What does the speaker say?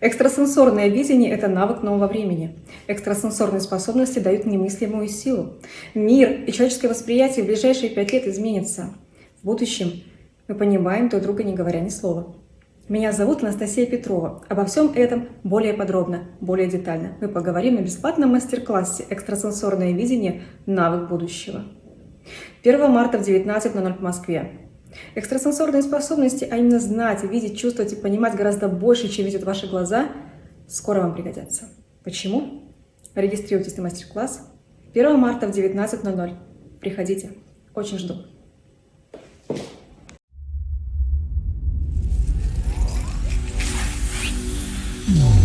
Экстрасенсорное видение – это навык нового времени. Экстрасенсорные способности дают немыслимую силу. Мир и человеческое восприятие в ближайшие пять лет изменится. В будущем мы понимаем друг друга, не говоря ни слова. Меня зовут Анастасия Петрова. Обо всем этом более подробно, более детально мы поговорим на бесплатном мастер-классе «Экстрасенсорное видение. Навык будущего». 1 марта в 19.00 по Москве. Экстрасенсорные способности, а именно знать, видеть, чувствовать и понимать гораздо больше, чем видят ваши глаза, скоро вам пригодятся. Почему? Регистрируйтесь на мастер-класс 1 марта в 19.00. Приходите. Очень жду. No.